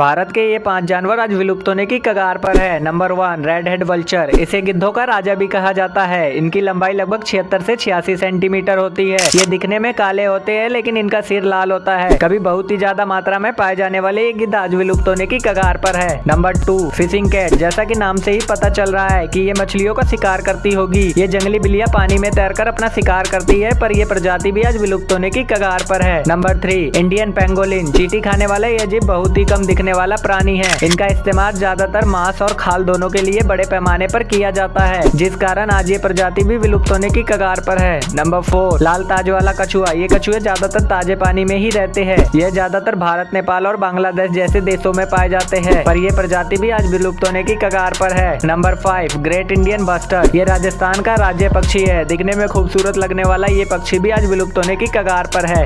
भारत के ये पाँच जानवर आज विलुप्त होने की कगार पर है। Number one red head vulture इसे गिद्धों का राजा भी कहा जाता है। इनकी लंबाई लगभग छिहत्तर से छियासी सेंटीमीटर होती है। ये दिखने में काले होते हैं, लेकिन इनका सिर लाल होता है। कभी बहुत ही ज़्यादा मात्रा में पाए जाने वाले ये गिद्ध आज विलुप्त होने की कगार पर है। नंबर टू फिशिंग कैट जैसा की नाम से ही पता चल रहा है की ये मछलियों का शिकार करती होगी। ये जंगली बिल्लियाँ पानी में तैरकर अपना शिकार करती है, पर यह प्रजाति भी आज विलुप्त होने की कगार पर है। नंबर थ्री इंडियन पेंगोलिन चीटी खाने वाले ये जीव बहुत ही कम दिखने वाला प्राणी है। इनका इस्तेमाल ज़्यादातर मांस और खाल दोनों के लिए बड़े पैमाने पर किया जाता है, जिस कारण आज ये प्रजाति भी विलुप्त होने की कगार पर है। नंबर फोर, लाल ताज वाला कछुआ। ये कछुए ज़्यादातर ताजे पानी में ही रहते हैं। यह ज़्यादातर भारत, नेपाल और बांग्लादेश जैसे देशों में पाए जाते हैं, पर यह प्रजाति भी आज विलुप्त होने की कगार पर है। Number five, great Indian bustard. ये राजस्थान का राज्य पक्षी है। दिखने में खूबसूरत लगने वाला ये पक्षी भी आज विलुप्त होने की कगार पर है।